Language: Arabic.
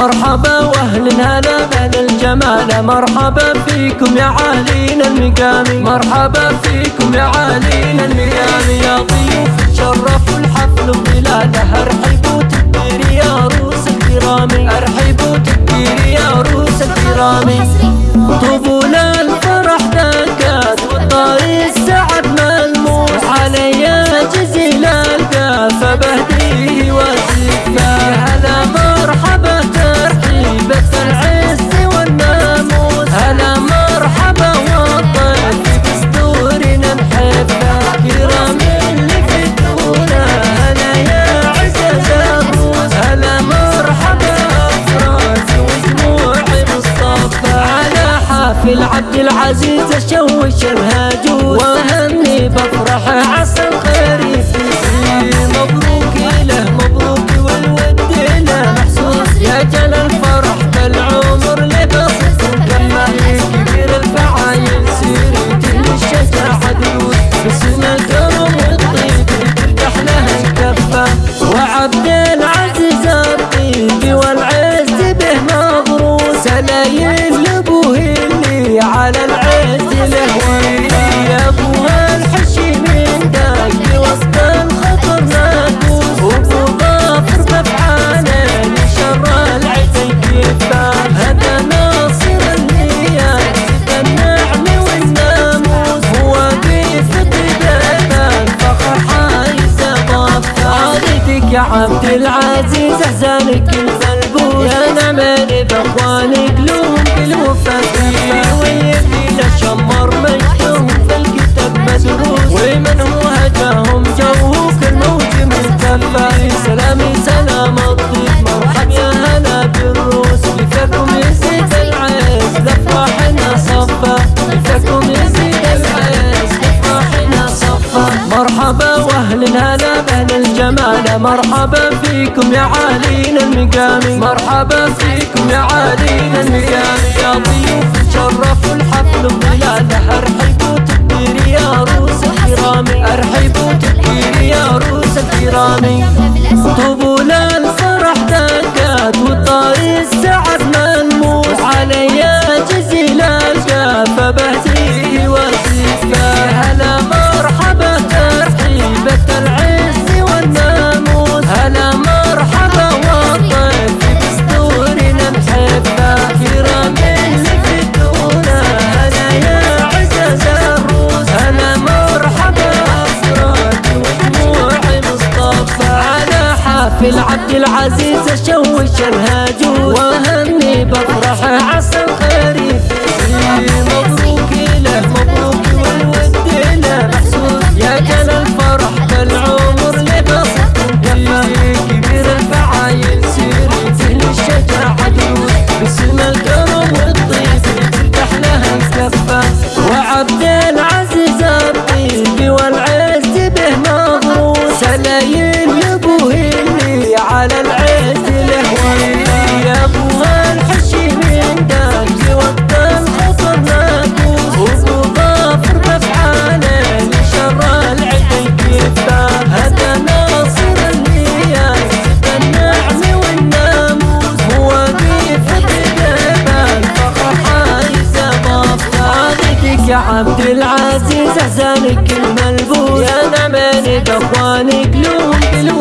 مرحبا واهلا هلا بهل الجمال. مرحبا فيكم يا عالين المقام مرحبا فيكم يا عالين المقام يا ضيوف تشرفوا الحفل ببلاده ارحبوا تكبير يا روس الكرام. ارحبوا تكبير يا روس الكرام. في عبد العزيز اشوش الهاجوس وهني بفرح عسى الخير يصير مبروك له مبروك والود له محسوس يا جل الفرح بالعمر لبسط. كما كبير الفعايل سيري الشجاعة دروس بسم الكرم والطيب ترتاح له الكفة. وعبد يا عبد العزيز أحزانك الفلبوس. يا نعمل باخوانك هلا بأهل الجمال. مرحبا فيكم يا عالين المقام مرحبا فيكم يا عالين المقام يا ضيوف شرفوا الحفل بلاده أرحبوا تكبير يا روس الكرام. أرحبوا تكبير يا روس الكرام. طوبوا للفرح حافل عبد العزيز اشوش الهاجوس وهني بفرح عسى الخير. يا عبد العزيز أحزانك الملبوس. يا أنا من إخوانك لوم بلوم.